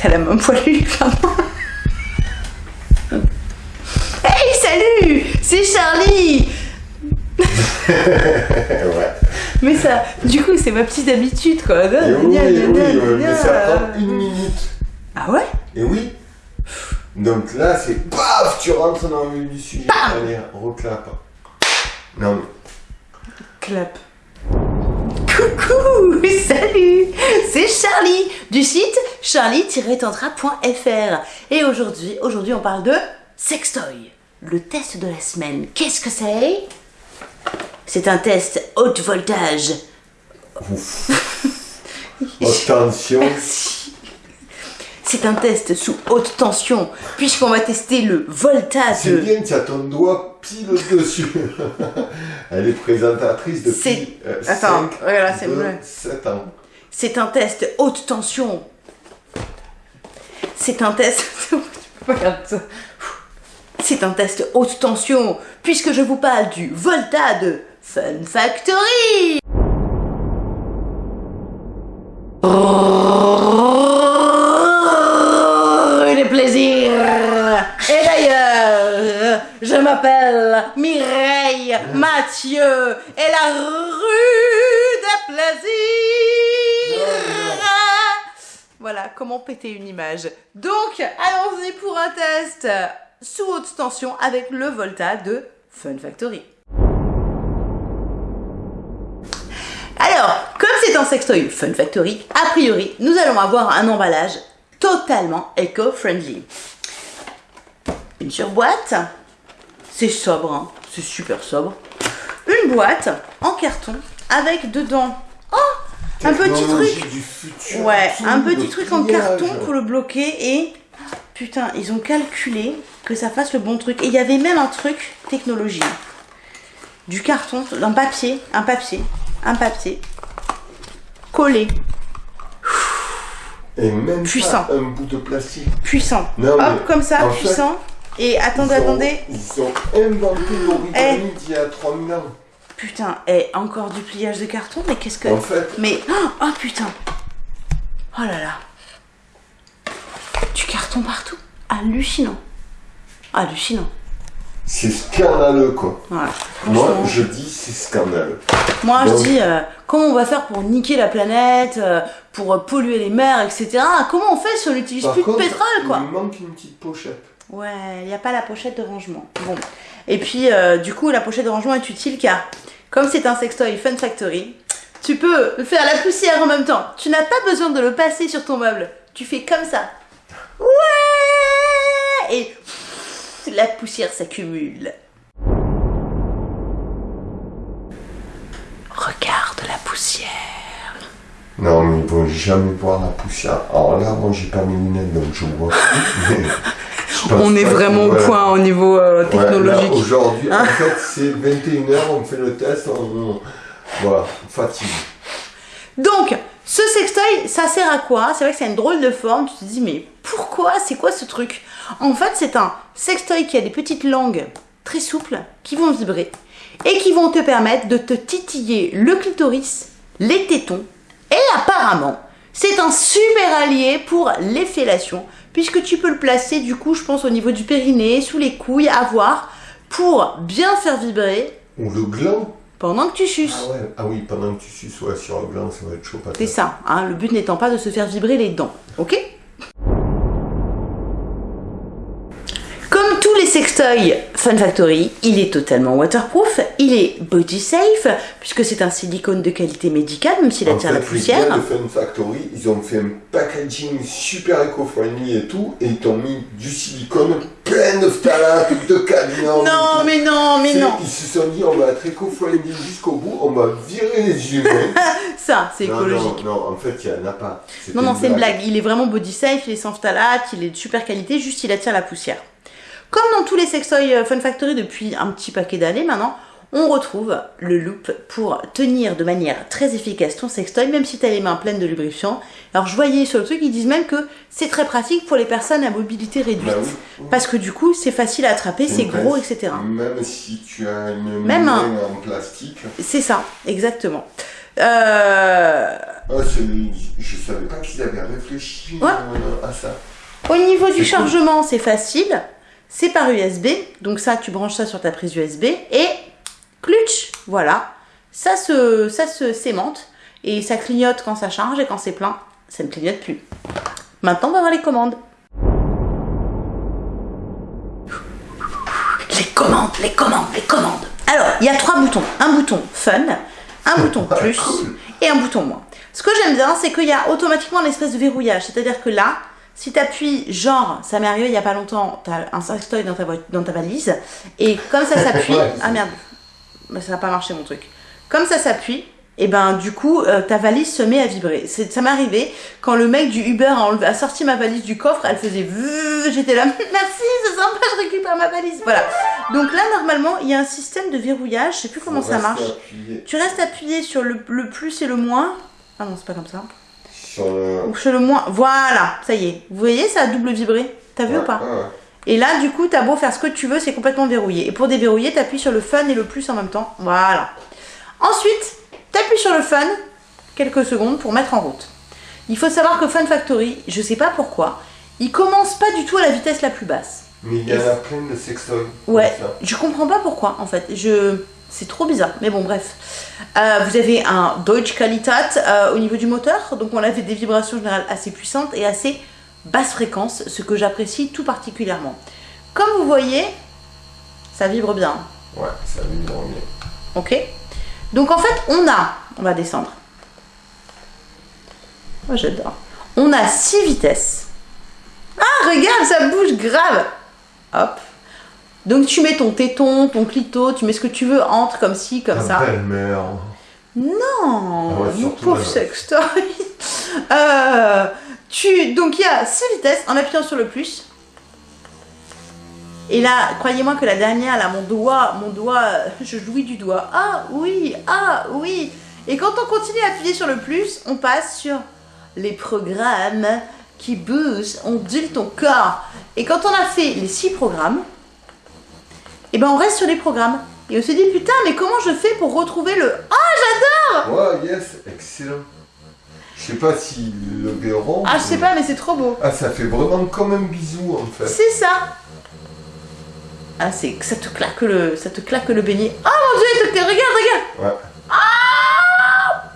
T'as la main poilue, clairement. Hey, salut C'est Charlie ouais. Mais ça, du coup, c'est ma petite habitude, quoi. Et oui, oui, euh, mais ça prend une minute. Ah ouais? Et oui. Donc là, c'est paf, tu rentres dans le du sujet. Allez, reclape. Non, mais Clap. Coucou Salut C'est Charlie du site charlie-tantra.fr Et aujourd'hui, aujourd'hui on parle de sextoy. Le test de la semaine. Qu'est-ce que c'est? C'est un test haute voltage. attention. Merci. C'est un test sous haute tension, puisqu'on va tester le voltage. C'est bien, tu as ton doigt pile dessus. Elle est présentatrice depuis euh, Attends, cinq, regarde, c'est deux, vrai. 7 ans. C'est un test haute tension. C'est un test. C'est un test haute tension, puisque je vous parle du Volta de Fun Factory. Les plaisirs. Et d'ailleurs, je m'appelle Mireille Mathieu et la rue des plaisirs. Voilà comment péter une image. Donc, allons-y pour un test sous haute tension avec le Volta de Fun Factory. Alors, comme c'est un sextoy Fun Factory, a priori, nous allons avoir un emballage totalement éco-friendly. Une surboîte, c'est sobre, hein, c'est super sobre. Une boîte en carton avec dedans, un petit truc du futur Ouais, absolu, un petit truc en carton pour le bloquer et putain, ils ont calculé que ça fasse le bon truc. Et il y avait même un truc technologie. Du carton, un papier, un papier, un papier collé, Et même Puissant. pas un bout de plastique. puissant. Non, Hop, comme ça, fait, puissant. Et attendez, Ils ont- attendez. Ils ont inventé l'origami Eh. d'il y a 3000 ans. Putain, et encore du pliage de carton, mais qu'est-ce que. En fait, Mais. Oh, oh, putain Oh là là Du carton partout Hallucinant Hallucinant c'est scandaleux quoi. Ouais, Moi, je dis c'est scandaleux. Moi, je dis, euh, comment on va faire pour niquer la planète, euh, pour polluer les mers, etc. Comment on fait si on n'utilise plus contre, de pétrole, quoi? il manque une petite pochette. Ouais, il n'y a pas la pochette de rangement. Bon. Et puis, euh, du coup, la pochette de rangement est utile car, comme c'est un sextoy Fun Factory, tu peux faire la poussière en même temps. Tu n'as pas besoin de le passer sur ton meuble. Tu fais comme ça. Ouais Et la poussière s'accumule. Regarde la poussière. Non, mais ils vont jamais voir la poussière. Alors là, moi, j'ai pas mes lunettes, donc je vois On est vraiment au point au niveau euh, technologique. Aujourd'hui, en fait, c'est 21h, on fait le test, on, on- voilà, fatigue. Donc, ce sextoy, ça sert à quoi? C'est vrai que c'est une drôle de forme. Tu te dis, mais pourquoi? C'est quoi ce truc? En fait, c'est un sextoy qui a des petites langues très souples qui vont vibrer et qui vont te permettre de te titiller le clitoris, les tétons et apparemment, c'est un super allié pour les fellations puisque tu peux le placer du coup, je pense au niveau du périnée, sous les couilles, à voir pour bien faire vibrer Ou le gland. pendant que tu suces. Ah ouais, ah oui, pendant que tu suces ouais, sur le gland, ça va être chaud. C'est ça, hein, le but n'étant pas de se faire vibrer les dents, ok? Sextoys Fun Factory, il est totalement waterproof, il est body safe, puisque c'est un silicone de qualité médicale, même s'il attire la fait, les poussière. gars de Fun Factory, ils ont fait un packaging super éco-friendly et tout, et ils t'ont mis du silicone plein de phtalates, de cadmium. Non, mais non, mais non Ils se sont dit, on va être éco-friendly jusqu'au bout, on va virer les humains. Ça, c'est écologique. non, non, en fait, il n'y en a pas. Non, non, c'est une blague. Il est vraiment body safe, il est sans phthalate, il est de super qualité, juste il attire la poussière. Comme dans tous les sextoys euh, Fun Factory depuis un petit paquet d'années maintenant, on retrouve le loop pour tenir de manière très efficace ton sextoy, même si tu as les mains pleines de lubrifiant. Alors je voyais sur le truc, ils disent même que c'est très pratique pour les personnes à mobilité réduite. Bah oui. Parce que du coup, c'est facile à attraper, c'est gros, etc. Même si tu as une Même main un- en plastique. C'est ça, exactement. Euh, c'est- je savais pas qu'ils avaient réfléchi Ouais. euh, à ça. Au niveau du cool. chargement, c'est facile. C'est par USB. Donc ça, tu branches ça sur ta prise USB. Et clutch, voilà. Ça se, ça se sémente. Et ça clignote quand ça charge. Et quand c'est plein, ça ne clignote plus. Maintenant, on va voir les commandes. Les commandes, les commandes, les commandes. Alors, il y a trois boutons. Un bouton fun, un bouton plus et un bouton moins. Ce que j'aime bien, c'est qu'il y a automatiquement l'espèce de verrouillage. C'est-à-dire que là, si tu appuies, genre, ça m'est arrivé il y a pas longtemps, tu as un sextoy dans ta, dans ta valise, et comme ça s'appuie. Ah merde, Bah, ça n'a pas marché mon truc. Comme ça s'appuie, et ben du coup, euh, ta valise se met à vibrer. C'est- Ça m'est arrivé quand le mec du Uber a, enlevé- a sorti ma valise du coffre, elle faisait j'étais là, merci, c'est sympa, je récupère ma valise. Voilà. Donc là, normalement, il y a un système de verrouillage, je sais plus comment Faut ça marche. appuyé Tu restes appuyé sur le, le plus et le moins. Ah non, c'est pas comme ça. Sur le. Ou sur le moins. Voilà, ça y est. Vous voyez, ça a double vibré. T'as vu Ouais, ou pas ouais. Et là, du coup, t'as beau faire ce que tu veux, c'est complètement verrouillé. Et pour déverrouiller, t'appuies sur le fun et le plus en même temps. Voilà. Ensuite, t'appuies sur le fun quelques secondes pour mettre en route. Il faut savoir que Fun Factory, je sais pas pourquoi, il commence pas du tout à la vitesse la plus basse. Mais il y en a plein de sextoys. Ouais, je comprends pas pourquoi en fait. Je... C'est trop bizarre, mais bon, bref. Euh, vous avez un Deutsche Qualität euh, au niveau du moteur, donc on avait des vibrations générales assez puissantes et assez basse fréquence, ce que j'apprécie tout particulièrement. Comme vous voyez, ça vibre bien, Ouais, ça vibre bien. ok Donc en fait, on a, on va descendre. Moi j'adore. On a 6 vitesses. Ah, regarde, ça bouge grave. Hop. Donc tu mets ton téton, ton clito, tu mets ce que tu veux entre comme ci, comme ça. belle-mère. Non, Ah ouais, mon pauvre sextoy. Euh, tu, donc il y a 6 vitesses en appuyant sur le plus. Et là, croyez-moi que la dernière, là, mon doigt, mon doigt, je jouis du doigt. Ah oui, ah oui. Et quand on continue à appuyer sur le plus, on passe sur les programmes qui bougent, ondulent ton corps. Et quand on a fait les 6 programmes, et ben on reste sur les programmes. Et on se dit putain, mais comment je fais pour retrouver le Ouais, yes, excellent. Je sais pas si le verront. Ah, je sais pas, mais c'est trop beau. Ah, ça fait vraiment comme un bisou en fait. C'est ça. Ah, c'est que ça te claque le, ça te claque le beignet. Oh mon dieu, te- regarde, regarde. Ouais.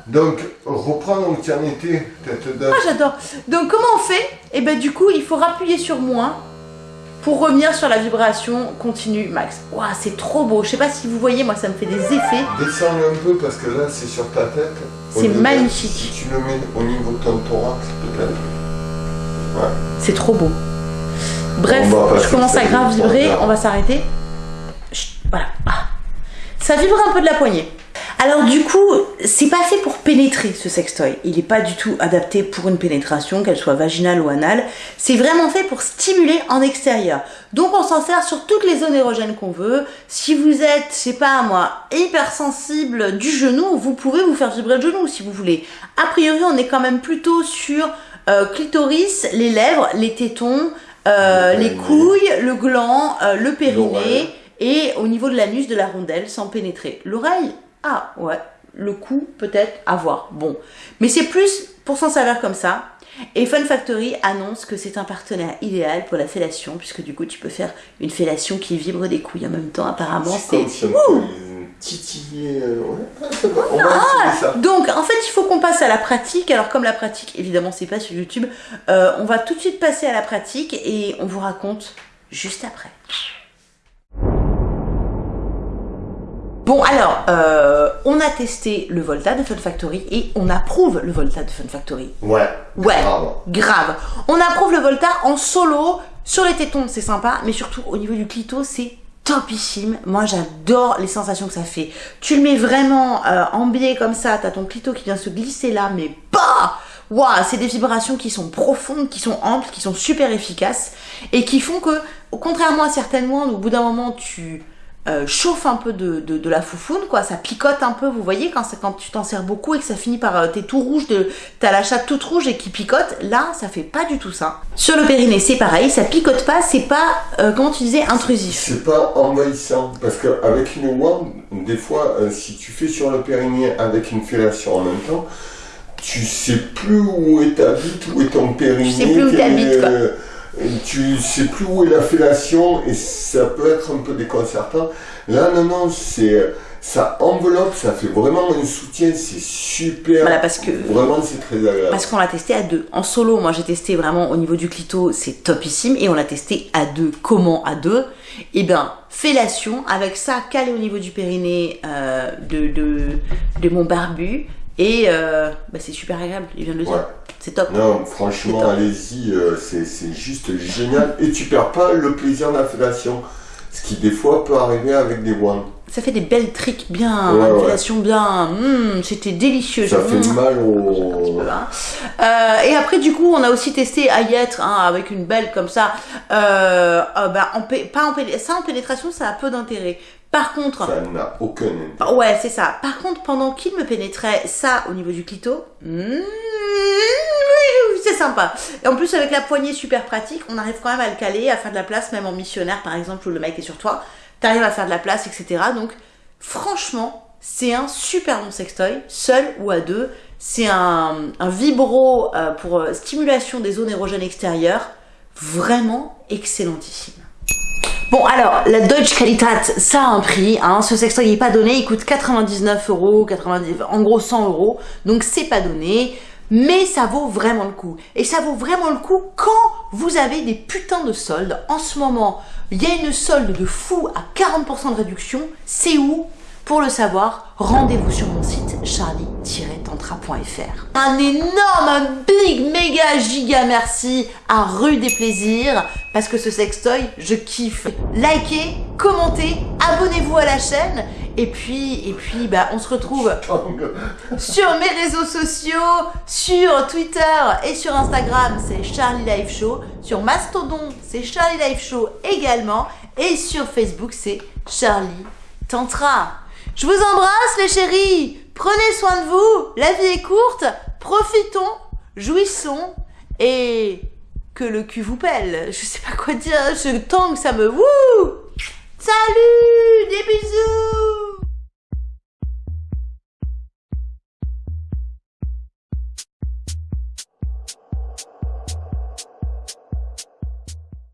Donc, reprendre où tu en étais, tête. Ah, j'adore. Donc, comment on fait? Et ben, du coup, il faut rappuyer sur moins pour revenir sur la vibration continue max. Waouh, c'est trop beau. Je sais pas si vous voyez, moi, ça me fait des effets. Descends-le un peu parce que là, c'est sur ta tête. C'est de- magnifique. Si tu le mets au niveau de ton thorax, peut-être. C'est trop beau. Bref, va je commence à grave vibrer. On va s'arrêter. Voilà. Ah. Ça vibre un peu de la poignée. Alors du coup, c'est pas fait pour pénétrer ce sextoy. Il est pas du tout adapté pour une pénétration, qu'elle soit vaginale ou anale. C'est vraiment fait pour stimuler en extérieur. Donc on s'en sert sur toutes les zones érogènes qu'on veut. Si vous êtes, je sais pas moi, hypersensible du genou, vous pouvez vous faire vibrer le genou si vous voulez. A priori, on est quand même plutôt sur euh, clitoris, les lèvres, les tétons, euh, Le les couilles, le gland, euh, le périnée et au niveau de l'anus de la rondelle sans pénétrer. L'oreille, ah ouais, le cou peut-être à voir. Bon, mais c'est plus pour s'en servir comme ça. Et Fun Factory annonce que c'est un partenaire idéal pour la fellation, puisque du coup tu peux faire une fellation qui vibre des couilles en même temps. Apparemment, c'est titiller. euh, ouais. Ah, ça va, on va essayer ça. Donc, en fait, il faut qu'on passe à la pratique. Alors, comme la pratique, évidemment, c'est pas sur YouTube, euh, on va tout de suite passer à la pratique et on vous raconte juste après. Bon, alors, euh, on a testé le Volta de Fun Factory et on approuve le Volta de Fun Factory. Ouais. Ouais. Grave. Grave. On approuve le Volta en solo. Sur les tétons, c'est sympa, mais surtout au niveau du clito, c'est topissime. Moi, j'adore les sensations que ça fait. Tu le mets vraiment euh, en biais comme ça, t'as ton clito qui vient se glisser là, mais bah Waouh, c'est des vibrations qui sont profondes, qui sont amples, qui sont super efficaces et qui font que, contrairement à certaines moindres, au bout d'un moment, tu euh, chauffe un peu de, de, de, la foufoune, quoi. Ça picote un peu, vous voyez, quand, ça, quand tu t'en sers beaucoup et que ça finit par... Euh, t'es tout rouge, de, t'as la chatte toute rouge et qui picote. Là, ça fait pas du tout ça. Sur le périnée, c'est pareil, ça picote pas, c'est pas, euh, comment tu disais, intrusif. C'est pas envahissant, parce qu'avec une wand, des fois, euh, si tu fais sur le périnée avec une fellation en même temps, tu sais plus où est ta bite, où est ton périnée. Tu sais plus où t'habites, quoi. Tu sais plus où est la fellation et ça peut être un peu déconcertant. Là, non, non, c'est ça enveloppe, ça fait vraiment un soutien, c'est super. Voilà, parce que- Vraiment, c'est très agréable. Parce qu'on l'a testé à deux. En solo, moi j'ai testé vraiment au niveau du clito, c'est topissime. Et on l'a testé à deux. Comment à deux? Eh bien, fellation, avec ça calé au niveau du périnée euh, de, de, de mon barbu. Et euh, bah, c'est super agréable, il vient de le dire. Ouais. C'est top. Non, franchement, allez-y, euh, c'est juste génial. Et tu perds pas le plaisir de la fellation. Ce qui, des fois, peut arriver avec des wands. Ça fait des belles tricks bien, Ouais, bien. Hum, C'était délicieux. Ça fait Hum. mal au. peu, hein. Euh, et après, du coup, on a aussi testé à y être, hein, avec une belle comme ça. Euh, euh, bah, en pas ça en pénétration, ça a peu d'intérêt. Par contre, Ça n'a aucun intérêt. ouais, c'est ça. Par contre, pendant qu'il me pénétrait ça au niveau du clito, hmm, c'est sympa. Et en plus, avec la poignée super pratique, on arrive quand même à le caler, à faire de la place, même en missionnaire, par exemple, où le mec est sur toi. T'arrives à faire de la place, etc. Donc, franchement, c'est un super bon sextoy, seul ou à deux. C'est un, un vibro euh, pour euh, stimulation des zones érogènes extérieures. Vraiment excellentissime. Bon alors, la Deutsche Qualität, ça a un prix, hein. ce sextoy n'est pas donné, il coûte 99 euros, 90, en gros 100 euros, donc c'est pas donné, mais ça vaut vraiment le coup. Et ça vaut vraiment le coup quand vous avez des putains de soldes. En ce moment, il y a une solde de fou à 40% de réduction, c'est où? Pour le savoir, rendez-vous sur mon site charlie-tantra.fr. Un énorme, un big, méga, giga merci à Rue des Plaisirs parce que ce sextoy, je kiffe. Likez, commentez, abonnez-vous à la chaîne et puis, et puis, bah, on se retrouve sur mes réseaux sociaux, sur Twitter et sur Instagram, c'est Charlie Live Show. Sur Mastodon, c'est Charlie Live Show également. Et sur Facebook, c'est Charlie Tantra. Je vous embrasse les chéris. Prenez soin de vous. La vie est courte. Profitons, jouissons et que le cul vous pèle. Je sais pas quoi dire. Je tang, ça me wouh. Salut, des bisous.